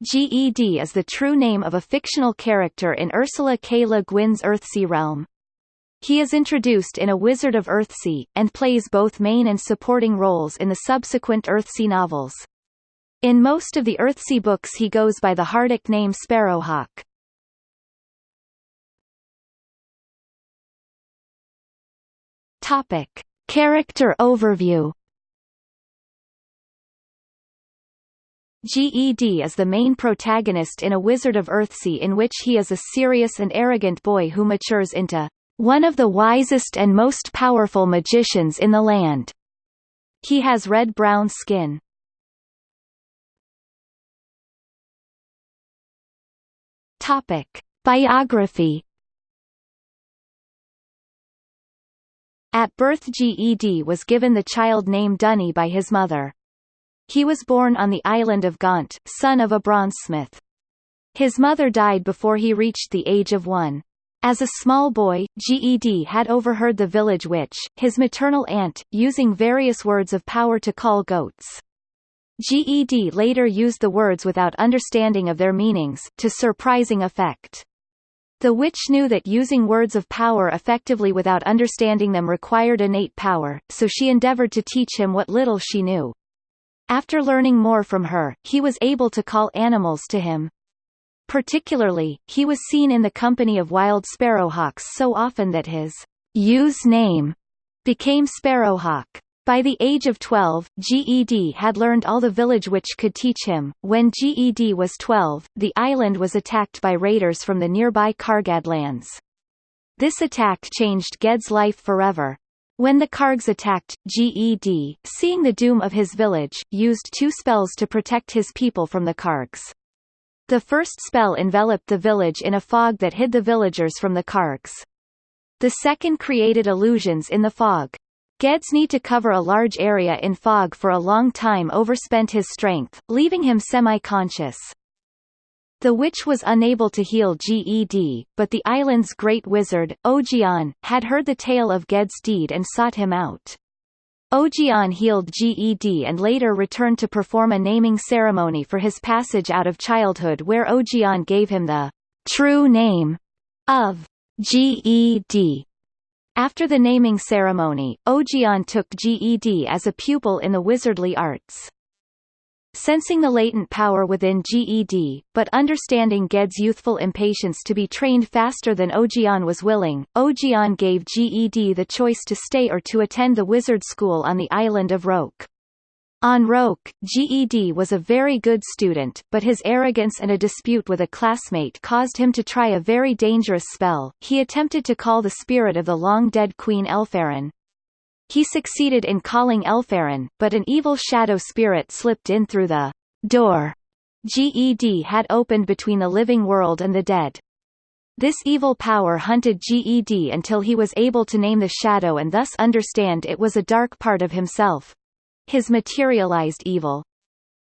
GED is the true name of a fictional character in Ursula K. Le Guin's Earthsea realm. He is introduced in A Wizard of Earthsea, and plays both main and supporting roles in the subsequent Earthsea novels. In most of the Earthsea books he goes by the Hardic name Sparrowhawk. Topic. Character overview GED is the main protagonist in A Wizard of Earthsea in which he is a serious and arrogant boy who matures into one of the wisest and most powerful magicians in the land. He has red-brown skin. Topic. Biography At birth GED was given the child name Duny by his mother. He was born on the island of Gont, son of a bronzesmith. His mother died before he reached the age of one. As a small boy, GED had overheard the village witch, his maternal aunt, using various words of power to call goats. GED later used the words without understanding of their meanings, to surprising effect. The witch knew that using words of power effectively without understanding them required innate power, so she endeavored to teach him what little she knew. After learning more from her, he was able to call animals to him. Particularly, he was seen in the company of wild sparrowhawks so often that his use name became Sparrowhawk. By the age of 12, GED had learned all the village witch could teach him. When GED was 12, the island was attacked by raiders from the nearby Kargad lands. This attack changed Ged's life forever. When the Kargs attacked, GED, seeing the doom of his village, used two spells to protect his people from the Kargs. The first spell enveloped the village in a fog that hid the villagers from the Kargs. The second created illusions in the fog. Ged's need to cover a large area in fog for a long time overspent his strength, leaving him semi-conscious. The witch was unable to heal Ged, but the island's great wizard, Ogion, had heard the tale of Ged's deed and sought him out. Ogion healed Ged and later returned to perform a naming ceremony for his passage out of childhood where Ogion gave him the true name of Ged. After the naming ceremony, Ogion took Ged as a pupil in the wizardly arts. Sensing the latent power within GED, but understanding Ged's youthful impatience to be trained faster than Ogion was willing, Ogion gave GED the choice to stay or to attend the wizard school on the island of Roke. On Roke, GED was a very good student, but his arrogance and a dispute with a classmate caused him to try a very dangerous spell. He attempted to call the spirit of the long-dead Queen Elfarran, he succeeded in calling Elfarran, but an evil shadow spirit slipped in through the door GED had opened between the living world and the dead. This evil power hunted GED until he was able to name the shadow and thus understand it was a dark part of himself. His materialized evil.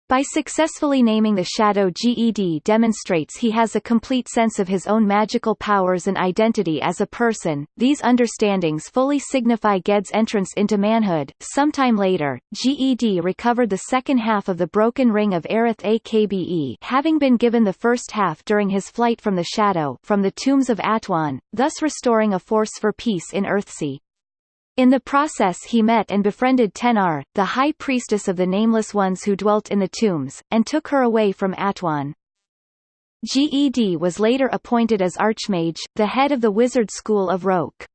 By successfully naming the shadow GED demonstrates he has a complete sense of his own magical powers and identity as a person. These understandings fully signify Ged's entrance into manhood. Sometime later, GED recovered the second half of the broken ring of Erreth-Akbe having been given the first half during his flight from the shadow from the tombs of Atuan, thus restoring a force for peace in Earthsea. In the process he met and befriended Tenar, the high priestess of the Nameless Ones who dwelt in the tombs, and took her away from Atuan. Ged was later appointed as Archmage, the head of the wizard school of Roke.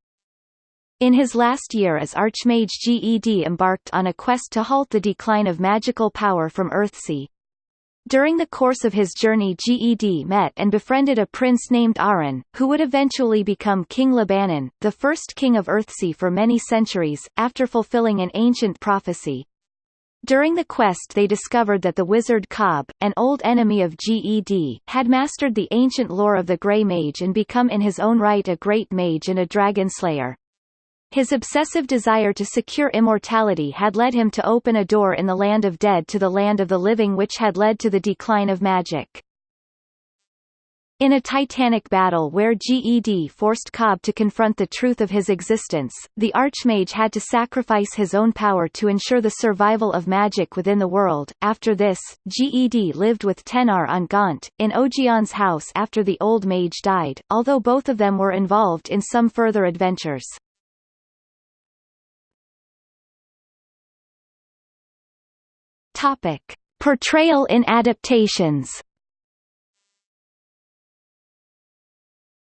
In his last year as Archmage Ged embarked on a quest to halt the decline of magical power from Earthsea. During the course of his journey Ged met and befriended a prince named Arren, who would eventually become King Lebannen, the first king of Earthsea for many centuries, after fulfilling an ancient prophecy. During the quest they discovered that the wizard Cob, an old enemy of Ged, had mastered the ancient lore of the Grey Mage and become in his own right a great mage and a dragon slayer. His obsessive desire to secure immortality had led him to open a door in the land of dead to the land of the living which had led to the decline of magic. In a titanic battle where GED forced Cob to confront the truth of his existence, the Archmage had to sacrifice his own power to ensure the survival of magic within the world. After this, GED lived with Tenar on Gont, in Ogion's house after the Old Mage died, although both of them were involved in some further adventures. Topic. Portrayal in adaptations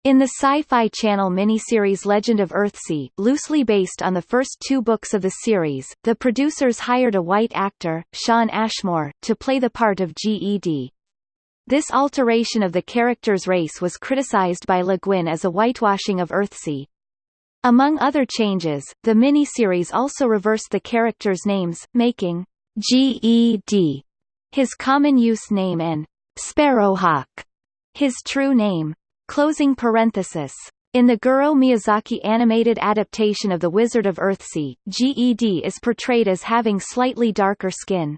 In the Sci-Fi Channel miniseries Legend of Earthsea, loosely based on the first two books of the series, the producers hired a white actor, Shawn Ashmore, to play the part of GED. This alteration of the character's race was criticized by Le Guin as a whitewashing of Earthsea. Among other changes, the miniseries also reversed the characters' names, making GED his common use name and Sparrowhawk his true name. Closing parenthesis. In the Goro Miyazaki animated adaptation of The Wizard of Earthsea, GED is portrayed as having slightly darker skin.